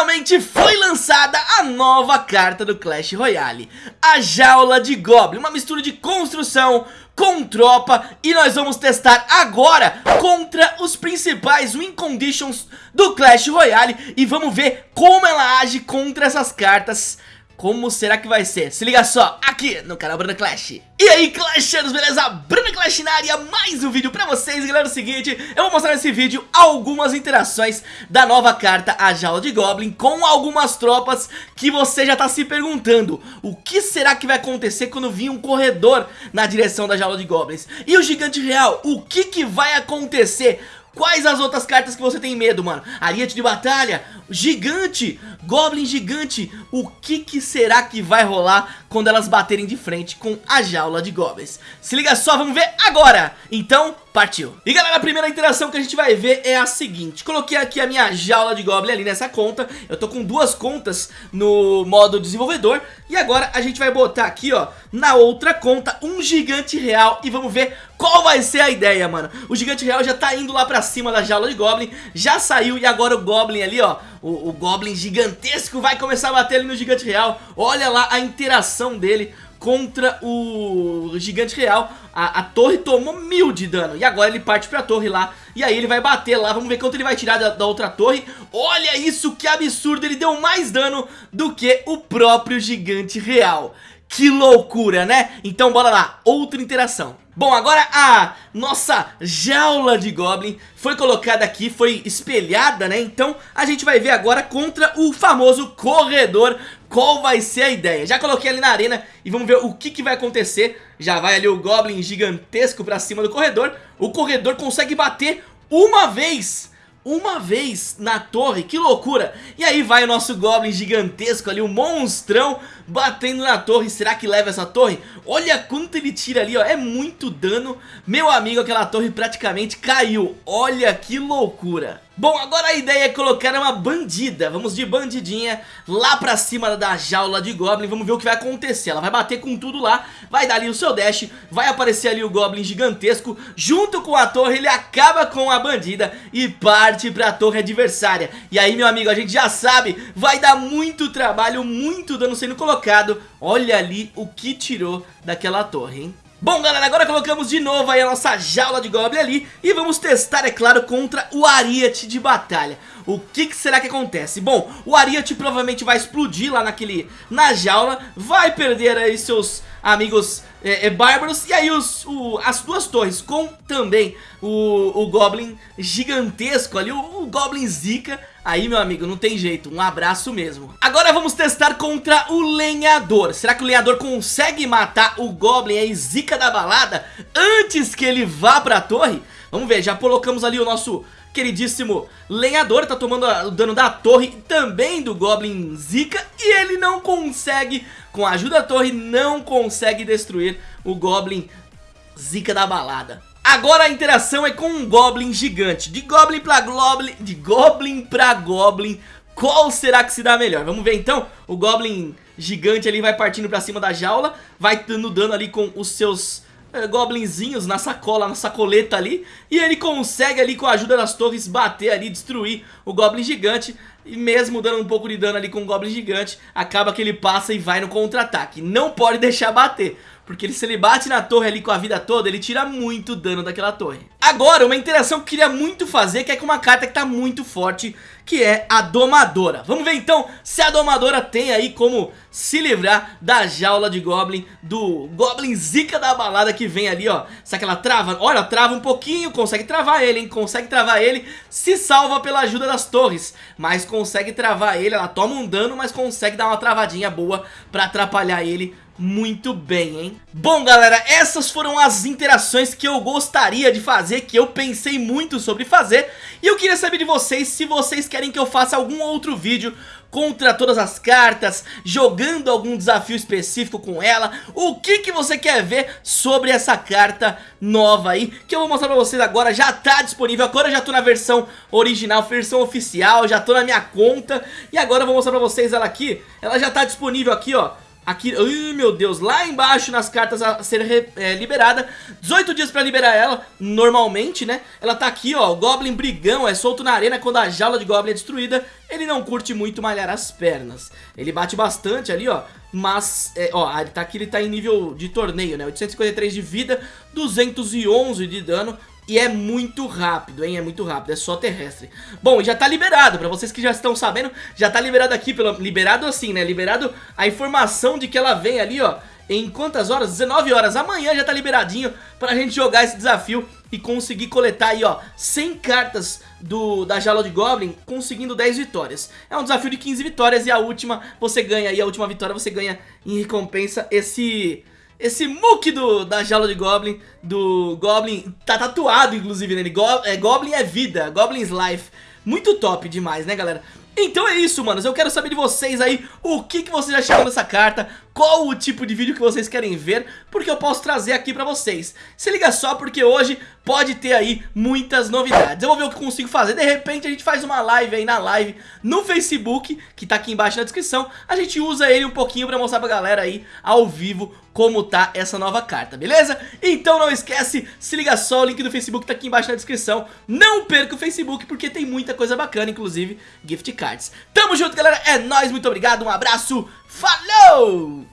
finalmente foi lançada a nova carta do Clash Royale A Jaula de Goblin, uma mistura de construção com tropa E nós vamos testar agora contra os principais win conditions do Clash Royale E vamos ver como ela age contra essas cartas como será que vai ser? Se liga só, aqui no canal Bruna Clash E aí Clashers, beleza? Bruna Clash na área, mais um vídeo pra vocês Galera, é o seguinte, eu vou mostrar nesse vídeo algumas interações da nova carta A Jaula de Goblin Com algumas tropas que você já tá se perguntando O que será que vai acontecer quando vir um corredor na direção da Jaula de Goblins? E o Gigante Real, o que que vai acontecer? Quais as outras cartas que você tem medo, mano? Ariete de batalha, gigante, goblin gigante. O que que será que vai rolar quando elas baterem de frente com a jaula de goblins? Se liga só, vamos ver agora. Então, partiu. E galera, a primeira interação que a gente vai ver é a seguinte. Coloquei aqui a minha jaula de goblin ali nessa conta. Eu tô com duas contas no modo desenvolvedor. E agora a gente vai botar aqui, ó, na outra conta, um gigante real. E vamos ver qual vai ser a ideia, mano. O gigante real já tá indo lá pra cima da jaula de goblin. Já saiu e agora o goblin ali, ó, o, o goblin gigantesco vai começar a bater ali no gigante real. Olha lá a interação dele contra o gigante real. A, a, torre tomou mil de dano. E agora ele parte pra torre lá. E aí ele vai bater lá, vamos ver quanto ele vai tirar da, da, outra torre. Olha isso, que absurdo. Ele deu mais dano do que o próprio gigante real. Que loucura, né? Então bora lá, outra interação Bom, agora a nossa jaula de Goblin foi colocada aqui, foi espelhada, né? Então a gente vai ver agora contra o famoso corredor qual vai ser a ideia. Já coloquei ali na arena e vamos ver o que, que vai acontecer. Já vai ali o Goblin gigantesco pra cima do corredor. O corredor consegue bater uma vez uma vez na torre, que loucura. E aí vai o nosso Goblin gigantesco ali, o monstrão batendo na torre. Será que leva essa torre? Olha quanto ele tira ali, ó, é muito dano. Meu amigo, aquela torre praticamente caiu. Olha que loucura Bom, agora a ideia é colocar uma bandida Vamos de bandidinha lá pra cima da jaula de Goblin Vamos ver o que vai acontecer. Ela vai bater com tudo lá Vai dar ali o seu dash Vai aparecer ali o Goblin gigantesco Junto com a torre ele acaba com a bandida E parte pra torre adversária. E aí meu amigo, a gente já sabe Vai dar muito trabalho, muito dano sendo colocado. Olha ali o que tirou daquela torre, hein Bom galera, agora colocamos de novo aí a nossa jaula de Goblin ali E vamos testar, é claro, contra o Ariete de batalha O que, que, será que acontece? Bom, o Ariete provavelmente vai explodir lá naquele, na jaula Vai perder aí seus amigos é, é, bárbaros E aí os, o, as duas torres com também o, o Goblin gigantesco ali, o, o Goblin Zika Aí, meu amigo, não tem jeito, um abraço mesmo. Agora vamos testar contra o lenhador. Será que o lenhador consegue matar o Goblin aí, zica da balada, antes que ele vá pra torre? Vamos ver, já colocamos ali o nosso queridíssimo lenhador, tá tomando o dano da torre também do Goblin Zika e ele não consegue, com a ajuda da torre, não consegue destruir o Goblin Zika da balada. Agora a interação é com um Goblin gigante. De Goblin pra Goblin, de Goblin pra Goblin, qual será que se dá melhor? Vamos ver então, o Goblin gigante ali vai partindo pra cima da jaula, vai dando dano ali com os seus goblinzinhos na sacola, na sacoleta ali E ele consegue ali com a ajuda das torres bater ali, destruir o Goblin gigante E mesmo dando um pouco de dano ali com o Goblin gigante Acaba que ele passa e vai no contra-ataque Não pode deixar bater porque se ele bate na torre ali com a vida toda, ele tira muito dano daquela torre. Agora, uma interação que eu queria muito fazer, que é com uma carta que tá muito forte, que é a Domadora. Vamos ver então se a Domadora tem aí como se livrar da jaula de Goblin, do Goblin Zika da balada que vem ali, ó. Será que ela trava? Olha, trava um pouquinho, consegue travar ele, hein? Consegue travar ele, se salva pela ajuda das torres, mas consegue travar ele, ela toma um dano, mas consegue dar uma travadinha boa pra atrapalhar ele muito bem, hein? Bom, galera, essas foram as interações que eu gostaria de fazer, que eu pensei muito sobre fazer, e eu queria saber de vocês se vocês querem que eu faça algum outro vídeo contra todas as cartas, jogando algum desafio específico com ela, o que que você quer ver sobre essa carta nova aí, que eu vou mostrar pra vocês agora, já tá disponível, agora eu já tô na versão original, versão oficial, já tô na minha conta, e agora eu vou mostrar pra vocês ela aqui, ela já tá disponível aqui ó, Aqui, meu Deus, lá embaixo nas cartas a ser é, liberada. 18 dias pra liberar ela, normalmente, né? Ela tá aqui, ó, o Goblin brigão é solto na arena quando a jaula de Goblin é destruída. Ele não curte muito malhar as pernas. Ele bate bastante ali, ó Mas, é, ó, ele tá aqui, ele tá em nível de torneio, né? 853 de vida, 211 de dano e é muito rápido, hein? É muito rápido, é só terrestre. Bom, já tá liberado, pra vocês que já estão sabendo, já tá liberado aqui, pelo, liberado assim, né? Liberado a informação de que ela vem ali, ó, em quantas horas? 19 horas. Amanhã já tá liberadinho pra gente jogar esse desafio e conseguir coletar aí, ó, 100 cartas do, da Jala de Goblin, conseguindo 10 vitórias. É um desafio de 15 vitórias e a última você ganha aí, a última vitória você ganha em recompensa esse esse muque do, da jaula de Goblin, do Goblin, tá tatuado inclusive nele, Go, é, Goblin é vida, Goblin's Life. Muito top demais, né galera? Então é isso, manos, eu quero saber de vocês aí o que, que vocês acharam dessa carta, qual o tipo de vídeo que vocês querem ver, porque eu posso trazer aqui pra vocês. Se liga só, porque hoje pode ter aí muitas novidades. Eu vou ver o que consigo fazer, de repente a gente faz uma live aí na live no Facebook, que tá aqui embaixo na descrição, a gente usa ele um pouquinho pra mostrar pra galera aí, ao vivo, como tá essa nova carta, beleza? Então não esquece, se liga só, o link do Facebook tá aqui embaixo na descrição. Não perca o Facebook porque tem muita coisa bacana, inclusive gift cards. Tamo junto, galera, é nóis, muito obrigado, um abraço, falou!